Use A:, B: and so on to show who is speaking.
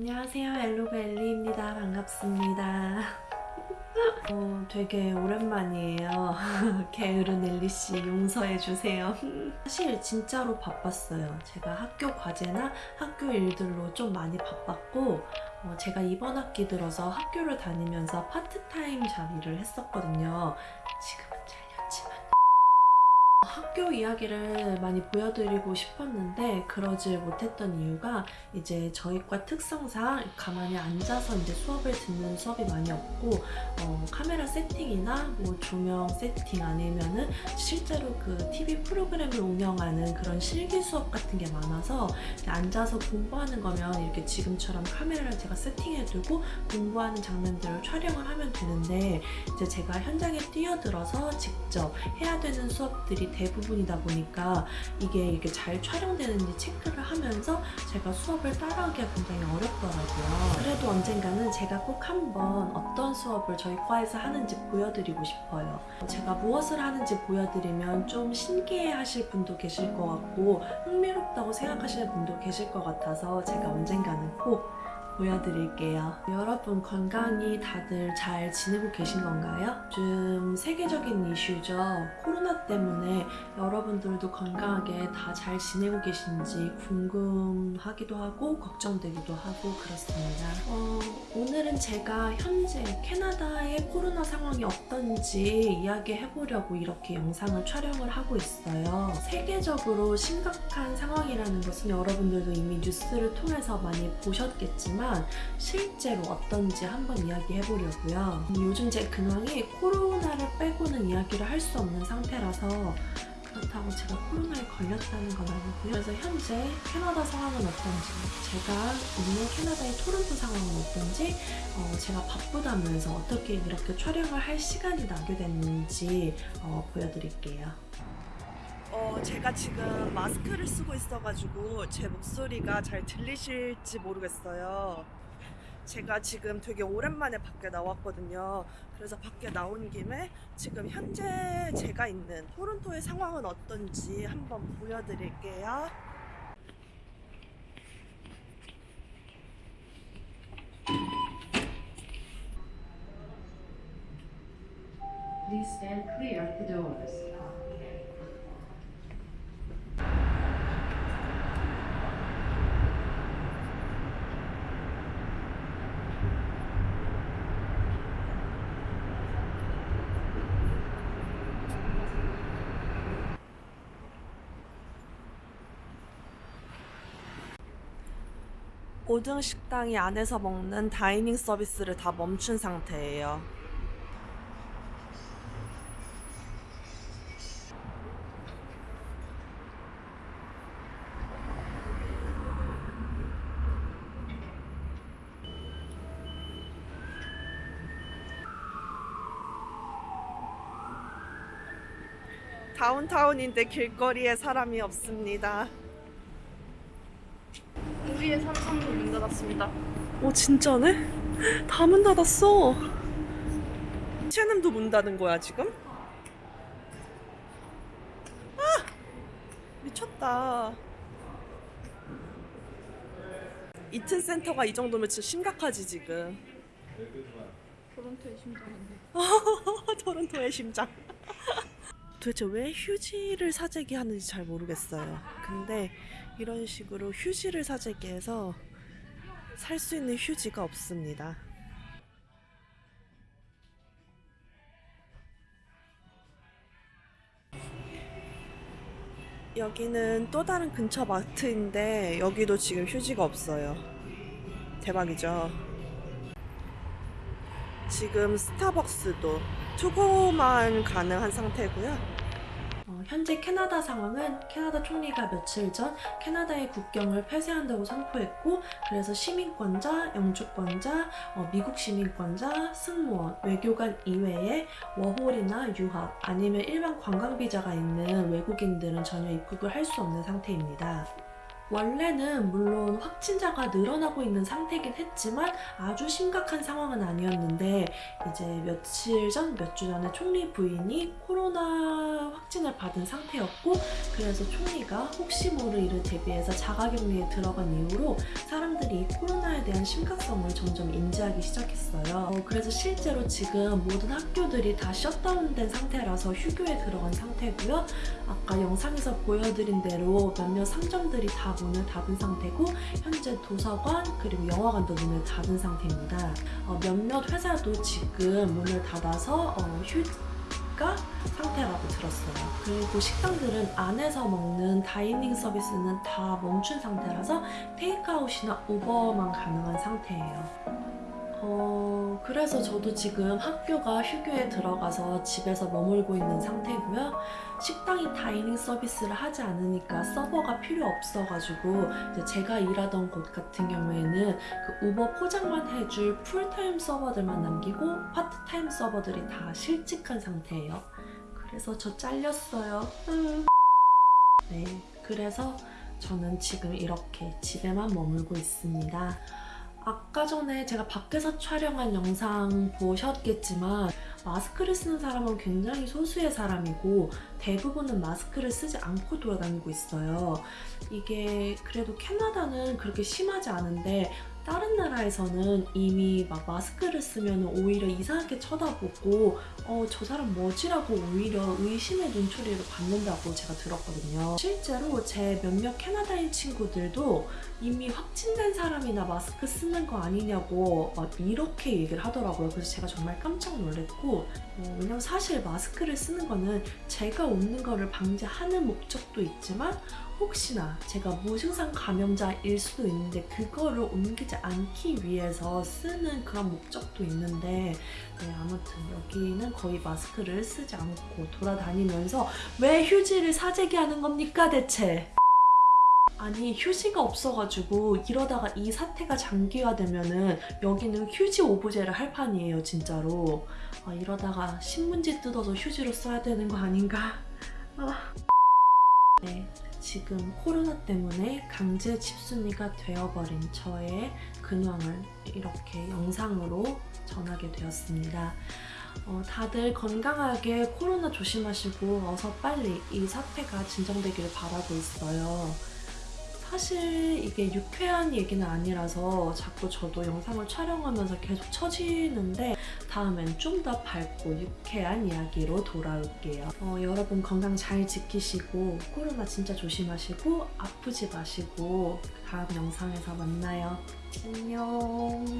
A: 안녕하세요 엘로벨리입니다 반갑습니다 어, 되게 오랜만이에요 게으른 엘리씨 용서해주세요 사실 진짜로 바빴어요 제가 학교 과제나 학교 일들로 좀 많이 바빴고 어, 제가 이번 학기 들어서 학교를 다니면서 파트타임 자리를 했었거든요 지금은 잘 학교 이야기를 많이 보여드리고 싶었는데 그러질 못했던 이유가 이제 저희과 특성상 가만히 앉아서 이제 수업을 듣는 수업이 많이 없고 어, 카메라 세팅이나 뭐 조명 세팅 아니면은 실제로 그 TV 프로그램을 운영하는 그런 실기 수업 같은 게 많아서 앉아서 공부하는 거면 이렇게 지금처럼 카메라를 제가 세팅해두고 공부하는 장면들을 촬영을 하면 되는데 이제 제가 현장에 뛰어들어서 직접 해야 되는 수업들이 대부분이다 보니까 이게 이렇게 잘 촬영되는지 체크를 하면서 제가 수업을 따라하기가 굉장히 어렵더라고요. 그래도 언젠가는 제가 꼭 한번 어떤 수업을 저희 과에서 하는지 보여드리고 싶어요. 제가 무엇을 하는지 보여드리면 좀 신기해 하실 분도 계실 것 같고 흥미롭다고 생각하시는 분도 계실 것 같아서 제가 언젠가는 꼭 보여드릴게요. 여러분 건강이 다들 잘 지내고 계신 건가요? 요즘 세계적인 이슈죠. 코로나 때문에 여러분들도 건강하게 다 잘 지내고 계신지 궁금하기도 하고 걱정되기도 하고 그렇습니다. 어, 오늘은 제가 현재 캐나다의 코로나 상황이 어떤지 이야기해보려고 이렇게 영상을 촬영을 하고 있어요. 세계적으로 심각한 상황이라는 것은 여러분들도 이미 뉴스를 통해서 많이 보셨겠지만 하지만 실제로 어떤지 한번 이야기해보려고요. 요즘 제 근황이 코로나를 빼고는 이야기를 할 수 없는 상태라서 그렇다고 제가 코로나에 걸렸다는 건 아니고요. 그래서 현재 캐나다 상황은 어떤지, 제가 있는 캐나다의 토론토 상황은 어떤지, 어, 제가 바쁘다면서 어떻게 이렇게 촬영을 할 시간이 나게 됐는지 어, 보여드릴게요. 어, 제가 지금 마스크를 쓰고 있어가지고 제 목소리가 잘 들리실지 모르겠어요. 제가 지금 되게 오랜만에 밖에 나왔거든요. 그래서 밖에 나온 김에 지금 현재 제가 있는 토론토의 상황은 어떤지 한번 보여드릴게요. Please s t a 고등식당이 안에서 먹는 다이닝 서비스를 다 멈춘 상태예요. 다운타운인데 길거리에 사람이 없습니다. 12시에 삼성문 문 닫았습니다. 오 어, 진짜네? 다 문 닫았어. 채남도 문 닫은 거야 지금? 아! 미쳤다. 이튼 센터가 이 정도면 진짜 심각하지 지금. 토론토의 심장인데. 토론토의 심장. 도대체 왜 휴지를 사재기 하는지 잘 모르겠어요. 근데 이런 식으로 휴지를 사재기 해서 살 수 있는 휴지가 없습니다. 여기는 또 다른 근처 마트인데 여기도 지금 휴지가 없어요. 대박이죠. 지금 스타벅스도 투고만 가능한 상태고요. 현재 캐나다 상황은 캐나다 총리가 며칠 전 캐나다의 국경을 폐쇄한다고 선포했고 그래서 시민권자, 영주권자, 어, 미국 시민권자, 승무원, 외교관 이외에 워홀이나 유학 아니면 일반 관광비자가 있는 외국인들은 전혀 입국을 할 수 없는 상태입니다. 원래는 물론 확진자가 늘어나고 있는 상태긴 했지만 아주 심각한 상황은 아니었는데 이제 며칠 전, 몇 주 전에 총리 부인이 코로나 확진을 받은 상태였고 그래서 총리가 혹시 모를 일을 대비해서 자가격리에 들어간 이후로 사람들이 코로나 대한 심각성을 점점 인지하기 시작했어요. 어, 그래서 실제로 지금 모든 학교들이 다 셧다운된 상태라서 휴교에 들어간 상태고요. 아까 영상에서 보여드린 대로 몇몇 상점들이 다 문을 닫은 상태고 현재 도서관 그리고 영화관도 문을 닫은 상태입니다. 어, 몇몇 회사도 지금 문을 닫아서 어, 휴 고가 상태라고 들었어요. 그리고 식당들은 안에서 먹는 다이닝 서비스는 다 멈춘 상태라서 테이크아웃이나 오버만 가능한 상태예요. 어, 그래서 저도 지금 학교가 휴교에 들어가서 집에서 머물고 있는 상태고요. 식당이 다이닝 서비스를 하지 않으니까 서버가 필요 없어가지고 제가 일하던 곳 같은 경우에는 그 우버 포장만 해줄 풀타임 서버들만 남기고 파트타임 서버들이 다 실직한 상태예요. 그래서 저 잘렸어요. 음. 네, 그래서 저는 지금 이렇게 집에만 머물고 있습니다. 아까 전에 제가 밖에서 촬영한 영상 보셨겠지만 마스크를 쓰는 사람은 굉장히 소수의 사람이고 대부분은 마스크를 쓰지 않고 돌아다니고 있어요. 이게 그래도 캐나다는 그렇게 심하지 않은데 다른 나라에서는 이미 막 마스크를 쓰면 오히려 이상하게 쳐다보고 어저 사람 뭐지라고 오히려 의심의 눈초리를 받는다고 제가 들었거든요. 실제로 제 몇몇 캐나다인 친구들도 이미 확진된 사람이나 마스크 쓰는 거 아니냐고 막 이렇게 얘기를 하더라고요. 그래서 제가 정말 깜짝 놀랐고 어, 왜냐면 사실 마스크를 쓰는 거는 제가 웃는 거를 방지하는 목적도 있지만 혹시나 제가 무증상 감염자일 수도 있는데 그거를 옮기지 않기 위해서 쓰는 그런 목적도 있는데 네, 아무튼 여기는 거의 마스크를 쓰지 않고 돌아다니면서 왜 휴지를 사재기 하는 겁니까 대체? 아니 휴지가 없어가지고 이러다가 이 사태가 장기화되면은 여기는 휴지 오브제를 할 판이에요 진짜로 아, 이러다가 신문지 뜯어서 휴지로 써야 되는 거 아닌가 아. 네 지금 코로나 때문에 강제 집순이가 되어버린 저의 근황을 이렇게 영상으로 전하게 되었습니다. 어, 다들 건강하게 코로나 조심하시고 어서 빨리 이 사태가 진정되길 바라고 있어요. 사실 이게 유쾌한 얘기는 아니라서 자꾸 저도 영상을 촬영하면서 계속 처지는데 다음엔 좀 더 밝고 유쾌한 이야기로 돌아올게요. 어, 여러분 건강 잘 지키시고 코로나 진짜 조심하시고 아프지 마시고 다음 영상에서 만나요. 안녕